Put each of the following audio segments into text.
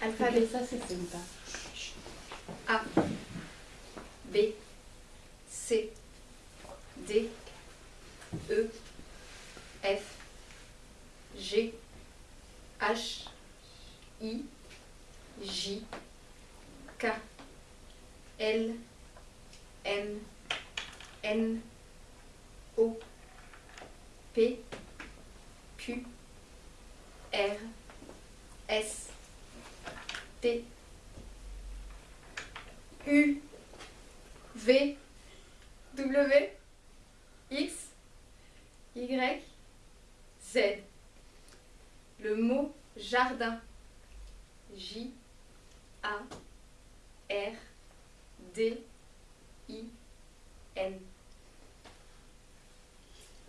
Alphabet. Ça, c'est sympa. A, B, C, D, E, F, G, H, I, J, K, L, M, N, O, P, Q, R, S, T, U, V, W, X, Y, Z. Le mot jardin. J, A, R, D, I, N.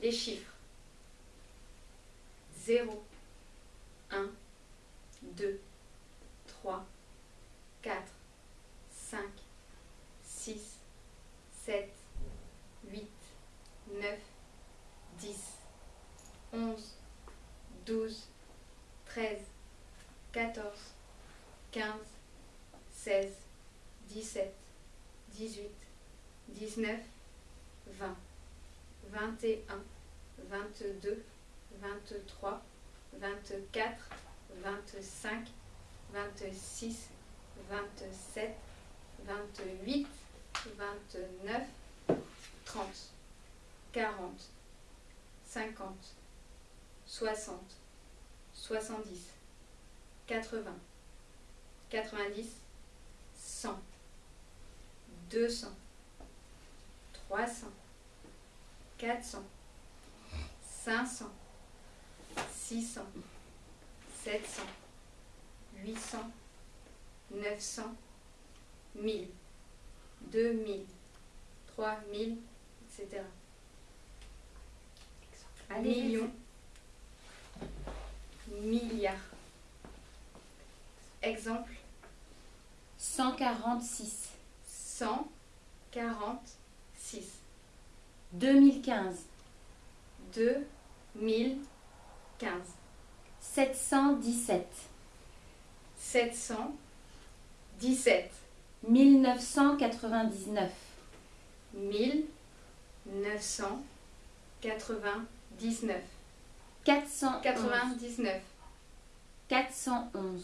Les chiffres. 0, 1, 2, 14, 15, 16, 17, 18, 19, 20, 21, 22, 23, 24, 25, 26, 27, 28, 29, 30, 40, 50, 60, 70, 80, 90, 100, 200, 300, 400, 500, 600, 700, 800, 900, 1000, 2000, 3000, etc. Millions, Exemple, 146. 146, 2015. 2015, 717. 717, 1999. 1999, 411. 99, 411.